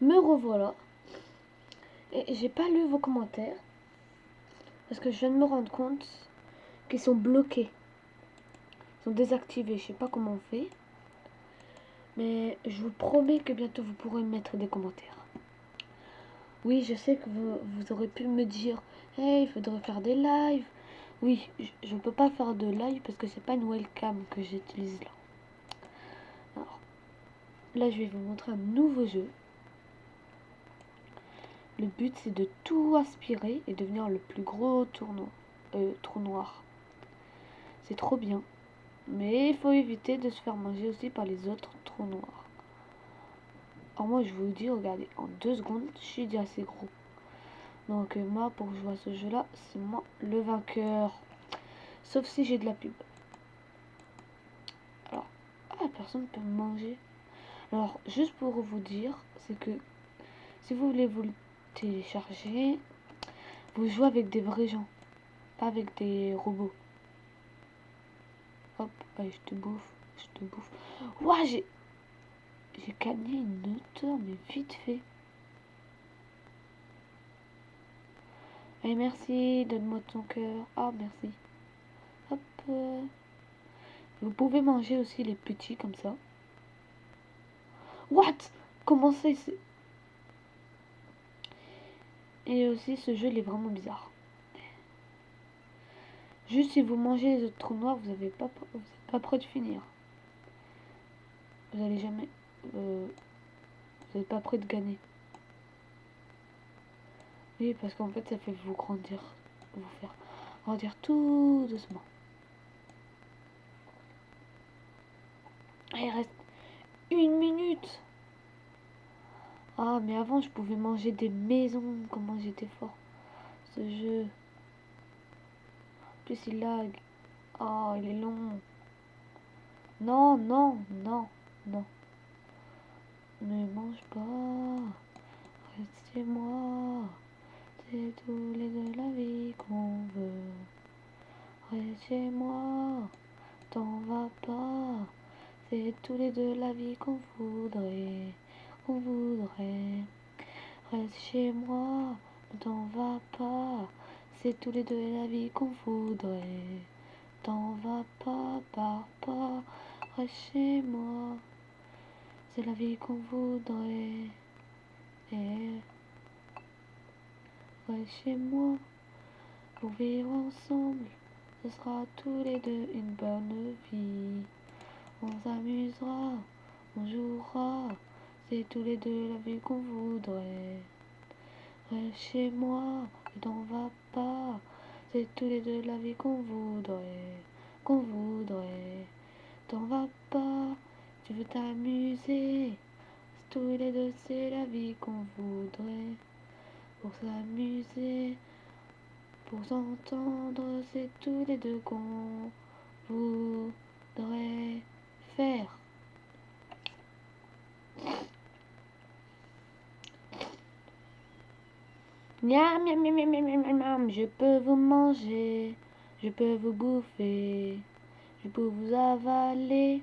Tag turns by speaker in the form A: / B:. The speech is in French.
A: Me revoilà. Et j'ai pas lu vos commentaires. Parce que je viens de me rendre compte qu'ils sont bloqués. Ils sont désactivés. Je sais pas comment on fait. Mais je vous promets que bientôt vous pourrez mettre des commentaires. Oui, je sais que vous, aurez pu me dire Hey, il faudrait faire des lives. Oui, je ne peux pas faire de live parce que c'est pas une webcam que j'utilise là. Alors, là, je vais vous montrer un nouveau jeu. Le but, c'est de tout aspirer et devenir le plus gros tournoi, euh, trou noir. C'est trop bien. Mais il faut éviter de se faire manger aussi par les autres trous noirs. Alors moi, je vous dis, regardez, en deux secondes, je suis déjà assez gros. Donc euh, moi, pour jouer à ce jeu-là, c'est moi le vainqueur. Sauf si j'ai de la pub. Alors, ah, personne peut me manger. Alors, juste pour vous dire, c'est que si vous voulez vous télécharger, vous jouez avec des vrais gens, pas avec des robots. Hop, allez, je te bouffe, je te bouffe. Ouah, j'ai... J'ai gagné une hauteur, mais vite fait. Et merci, donne-moi ton cœur. Ah, merci. Hop. Vous pouvez manger aussi les petits comme ça. What? Comment c'est Et aussi, ce jeu, il est vraiment bizarre. Juste si vous mangez les autres trous noirs, vous n'êtes pas, vous pas prêt de finir. Vous allez jamais... Euh, vous n'êtes pas prêt de gagner. Oui, parce qu'en fait, ça fait vous grandir, vous faire grandir tout doucement. Il reste une minute. Ah, mais avant, je pouvais manger des maisons. Comment j'étais fort. Ce jeu. Plus, il lag. Oh, il est long. Non, non, non, non. Ne mange pas. Restez moi. C'est tous les deux la vie qu'on veut. Reste chez moi, t'en vas pas. C'est tous les deux la vie qu'on voudrait, voudrait. Reste chez moi, ne t'en vas pas. C'est tous les deux la vie qu'on voudrait. T'en vas pas, pars pas, reste chez moi. C'est la vie qu'on voudrait. Et chez moi pour vivre ensemble. Ce sera tous les deux une bonne vie. On s'amusera, on jouera. C'est tous les deux la vie qu'on voudrait. Reste chez moi, t'en va pas. C'est tous les deux la vie qu'on voudrait, qu'on voudrait. T'en va pas, tu veux t'amuser. Tous les deux c'est la vie qu'on voudrait pour s'amuser, pour s'entendre, c'est tous les deux qu'on voudrait faire. Miam, miam, miam, miam, miam, miam, je peux vous manger, je peux vous bouffer, je peux vous avaler.